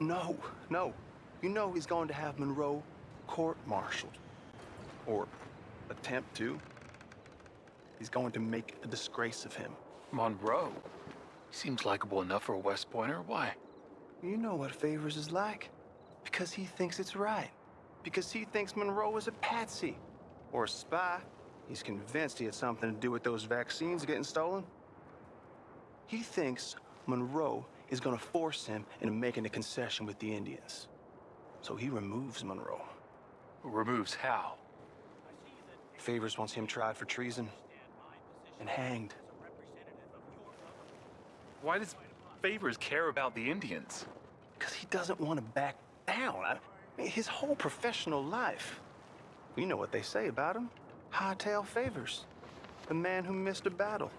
No, no. You know he's going to have Monroe court-martialed. Or attempt to. He's going to make a disgrace of him. Monroe? He seems likable enough for a West Pointer. Why? You know what Favors is like. Because he thinks it's right. Because he thinks Monroe is a patsy. Or a spy. He's convinced he had something to do with those vaccines getting stolen. He thinks Monroe is gonna force him into making a concession with the Indians. So he removes Monroe. Removes how? Favors wants him tried for treason and hanged. Why does Favors care about the Indians? Because he doesn't want to back down. I mean, his whole professional life. You know what they say about him. Hightail Favors. The man who missed a battle.